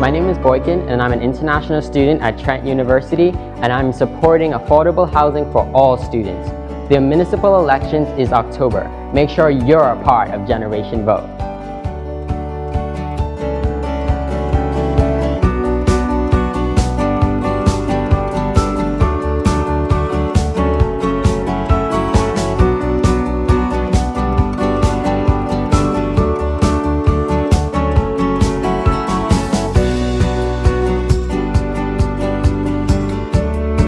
My name is Boykin and I'm an international student at Trent University and I'm supporting affordable housing for all students. The municipal elections is October. Make sure you're a part of Generation Vote.